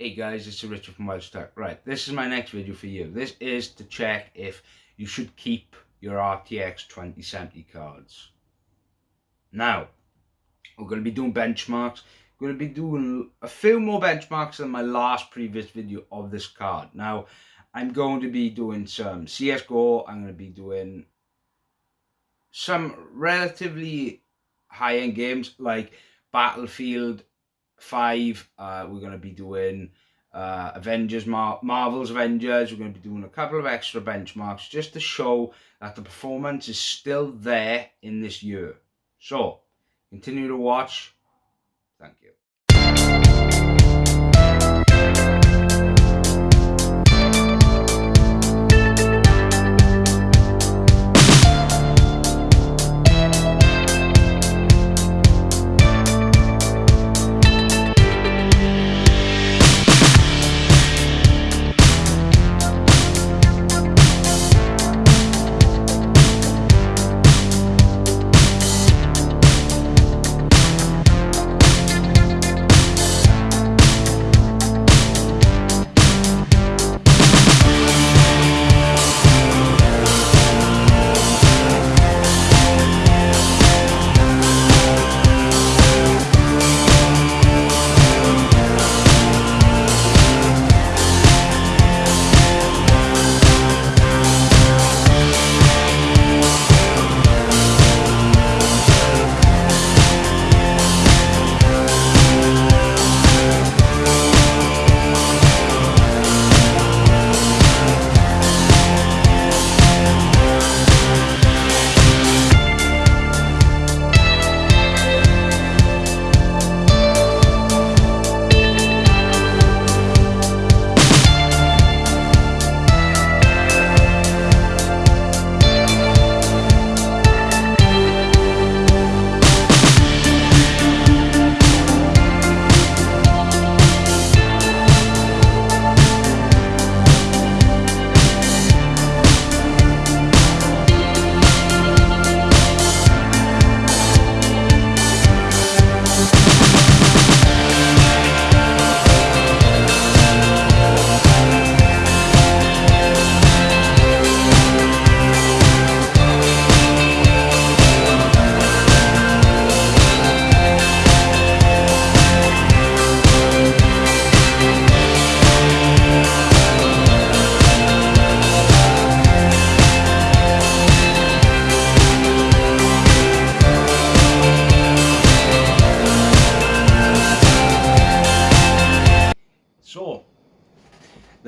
Hey guys, it's Richard from Tech. Right, this is my next video for you. This is to check if you should keep your RTX 2070 cards. Now, we're going to be doing benchmarks. We're going to be doing a few more benchmarks than my last previous video of this card. Now, I'm going to be doing some CSGO. I'm going to be doing some relatively high-end games like Battlefield 5 uh, we're going to be doing uh, Avengers, Mar Marvel's Avengers. We're going to be doing a couple of extra benchmarks just to show that the performance is still there in this year. So, continue to watch. Thank you.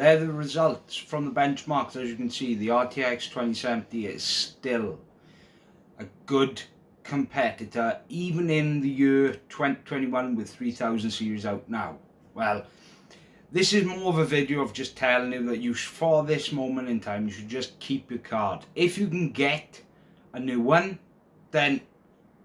They're the results from the benchmarks. As you can see, the RTX 2070 is still a good competitor, even in the year 2021 with 3000 series out now. Well, this is more of a video of just telling you that you, for this moment in time, you should just keep your card. If you can get a new one, then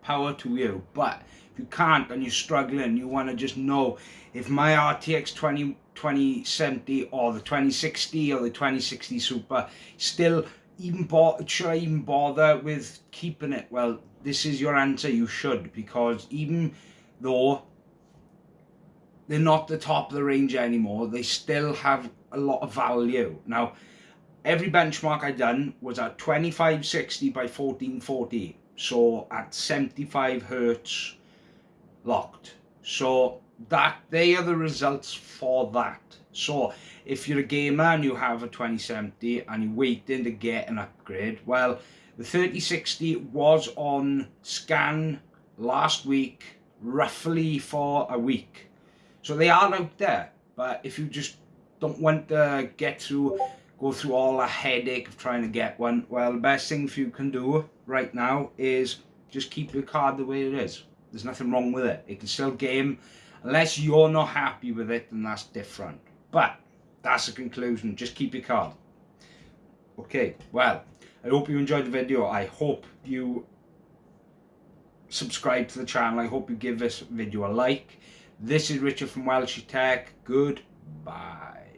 power to you. But if you can't and you're struggling, you want to just know if my RTX 20 2070 or the 2060 or the 2060 Super still even bother, should I even bother with keeping it? Well, this is your answer, you should, because even though they're not the top of the range anymore, they still have a lot of value. Now, every benchmark I done was at 2560 by 1440, so at 75 hertz locked. So that they are the results for that. So if you're a gamer and you have a 2070 and you're waiting to get an upgrade well the 3060 was on scan last week roughly for a week. So they are out there but if you just don't want to get through go through all the headache of trying to get one well the best thing for you can do right now is just keep your card the way it is. There's nothing wrong with it. It can still game Unless you're not happy with it, then that's different. But that's the conclusion. Just keep your card. Okay, well, I hope you enjoyed the video. I hope you subscribe to the channel. I hope you give this video a like. This is Richard from Welsh Tech. Goodbye.